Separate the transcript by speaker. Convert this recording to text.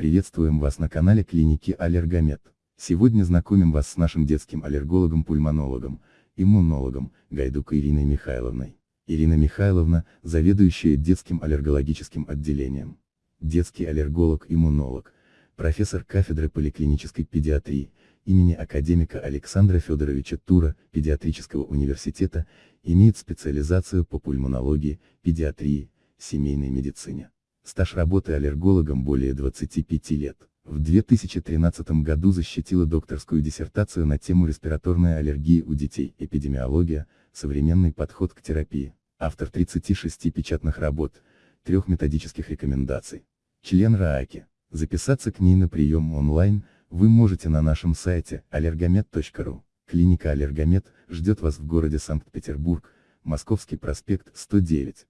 Speaker 1: Приветствуем вас на канале клиники Аллергомед. Сегодня знакомим вас с нашим детским аллергологом-пульмонологом, иммунологом, Гайдук Ириной Михайловной. Ирина Михайловна, заведующая детским аллергологическим отделением. Детский аллерголог-иммунолог, профессор кафедры поликлинической педиатрии, имени академика Александра Федоровича Тура, педиатрического университета, имеет специализацию по пульмонологии, педиатрии, семейной медицине. Стаж работы аллергологом более 25 лет. В 2013 году защитила докторскую диссертацию на тему респираторной аллергии у детей, эпидемиология, современный подход к терапии. Автор 36 печатных работ, трех методических рекомендаций. Член РААКи. Записаться к ней на прием онлайн, вы можете на нашем сайте allergomed.ru. Клиника Аллергомед ждет вас в городе Санкт-Петербург, Московский проспект 109.